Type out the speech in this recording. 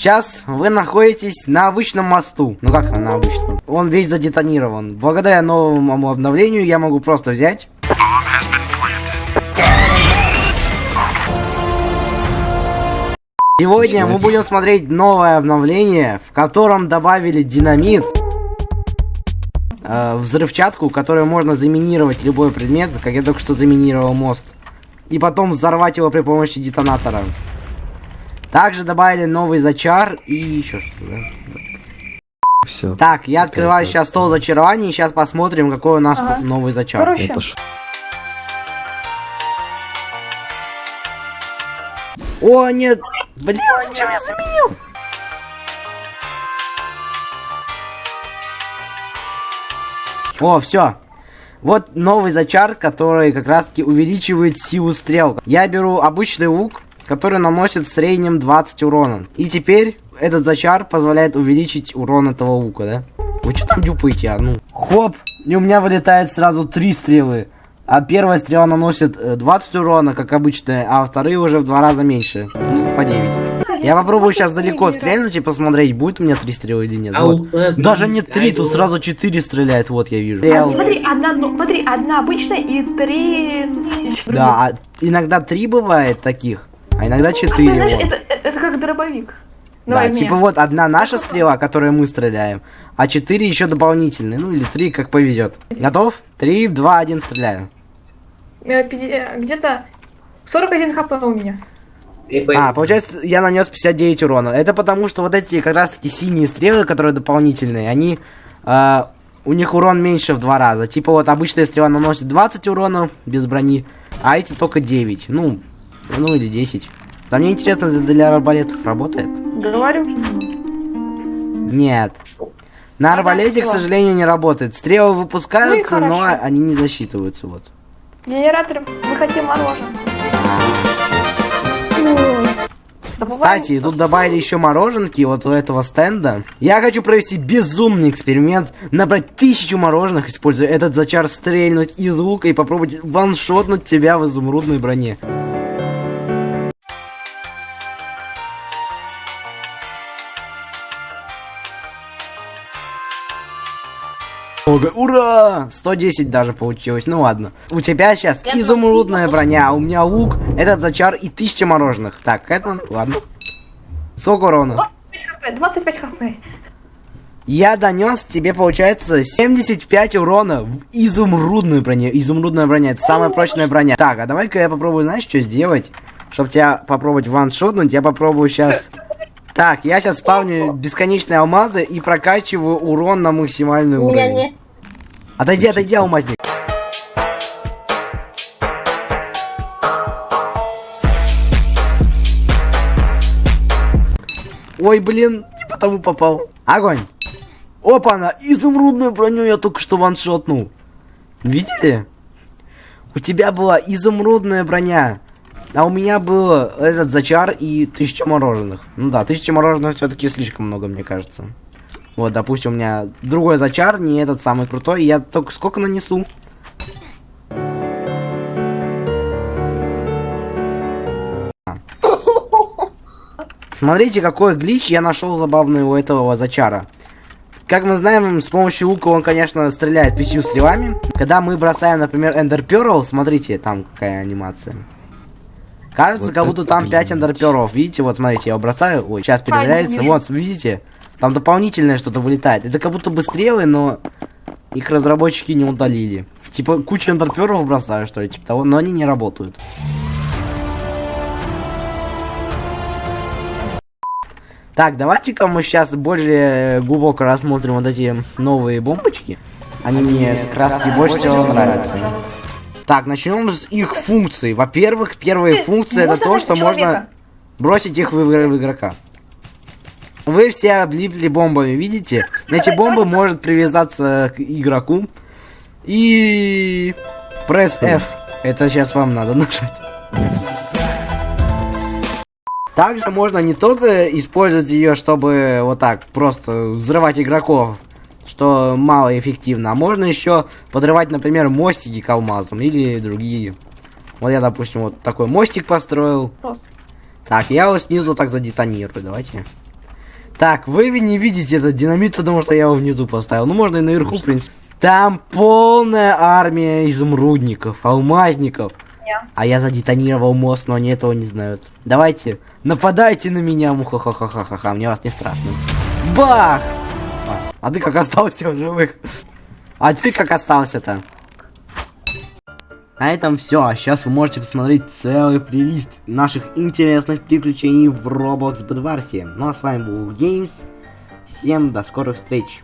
Сейчас вы находитесь на обычном мосту. Ну как на обычном? Он весь задетонирован. Благодаря новому обновлению я могу просто взять. Сегодня мы будем смотреть новое обновление, в котором добавили динамит, э, взрывчатку, которую можно заминировать любой предмет, как я только что заминировал мост, и потом взорвать его при помощи детонатора. Также добавили новый зачар и еще что-то, да? Все. Так, я открываю сейчас стол зачарований, и сейчас посмотрим, какой у нас Ага. тут новый зачар. Короче, О, нет! Блин, зачем я заменил? О, все. Вот новый зачар, который как раз таки увеличивает силу стрел. Я беру обычный лук, который наносит в среднем 20 урона. И теперь этот зачар позволяет увеличить урон этого лука, да? Вы что там дюпаете, а? Ну. Хоп! И у меня вылетает сразу три стрелы. А первая стрела наносит э, 20 урона, как обычная, а вторые уже в два раза меньше. Ну, по 9. Я попробую сейчас далеко стрельнуть и посмотреть, будет у меня три стрелы или нет. Вот. Даже не три, тут сразу четыре стреляет, вот я вижу. Стрел. смотри, одна, ну, смотри, одна обычная и три... ещё Да, а иногда три бывает таких, а иногда другие. четыре. Знаешь, вот. это, это, это как дробовик. Да, Давай мне. типа вот одна наша стрела, которой мы стреляем, а четыре еще дополнительные, ну или три, как повезет. Готов? Три, два, один, стреляю. Э, пяти- э, Где-то 41 хп у меня. А, получается, я нанес 59 урона. Это потому, что вот эти как раз таки синие стрелы, которые дополнительные, они... э, у них урон меньше в два раза. Типа вот обычная стрела наносит 20 урона без брони, а эти только 9. Ну, ну или 10. Да мне интересно, это для арбалетов работает? Говорю. Нет. На арбалете, к сожалению, не работает. Стрелы выпускаются, Ну но они не засчитываются, вот. Генератор, мы хотим мороженое. Кстати, тут добавили еще мороженки вот у этого стенда. Я хочу провести безумный эксперимент, набрать тысячу мороженых, используя этот зачар, стрельнуть из лука и попробовать ваншотнуть тебя в изумрудной броне. Ого, Ура! 110 даже получилось, ну ладно. У тебя сейчас изумрудная броня, а у меня лук, этот зачар и 1000 мороженых. Так, это, ладно. Сколько урона? 25 хп, 25 хп. Я донес тебе, получается, 75 урона в изумрудную броню. Изумрудная броня, это самая прочная броня. Так, а давай-ка я попробую, знаешь, что сделать? Чтобы тебя попробовать ваншотнуть, я попробую сейчас... Так, я сейчас спавню бесконечные алмазы и прокачиваю урон на максимальный У уровень. нет. Отойди, отойди, алмазник. Ой, блин, не потому попал. Огонь. Опа-на, изумрудную броню я только что ваншотнул. Видели? У тебя была изумрудная броня. А у меня был этот зачар и тысяча мороженых. Ну да, тысяча мороженых все-таки слишком много, мне кажется. Вот, допустим, у меня другой зачар, не этот самый крутой. Я только сколько нанесу? Смотрите, какой глич я нашел забавный у этого зачара. Как мы знаем, с помощью лука он, конечно, стреляет пятью стрелами. Когда мы бросаем, например, Эндер Перл, смотрите, там какая анимация. Кажется, Вот как будто там 5 блин. Эндер Перлов. Видите, вот смотрите, я его бросаю. Ой, сейчас перезаряется. Вот, видите? Там дополнительное что-то вылетает. Это как будто бы стрелы, но их разработчики не удалили. Типа кучу Эндер Перлов бросаю, что ли, типа того, но они не работают. Так, давайте-ка мы сейчас более глубоко рассмотрим вот эти новые бомбочки. Они мне как раз таки больше всего нравятся. Так, начнем с их функций. Во-первых, первая Ты, функция это можно то, что можно человека? бросить их в, игр- в игрока. Вы все облипли бомбами, видите? Эти бомбы может привязаться к игроку. И... Пресс F. Это сейчас вам надо нажать. Также можно не только использовать ее, чтобы вот так просто взрывать игроков, что мало эффективно, а можно еще подрывать, например, мостики к алмазам или другие. Вот я, допустим, вот такой мостик построил. Просто. Так, я его снизу так задетонирую, давайте. Так, вы не видите этот динамит, потому что я его внизу поставил. Ну, можно и наверху, в принципе. Там полная армия изумрудников, алмазников. Я. А я задетонировал мост, но они этого не знают. Давайте, нападайте на меня, муха-ха-ха-ха-ха, мне вас не страшно. Бах! А, ты как остался в живых? А ты как остался-то? На этом все. А сейчас вы можете посмотреть целый плейлист наших интересных приключений в Roblox Bedwars. Ну а с вами был Games. Всем до скорых встреч.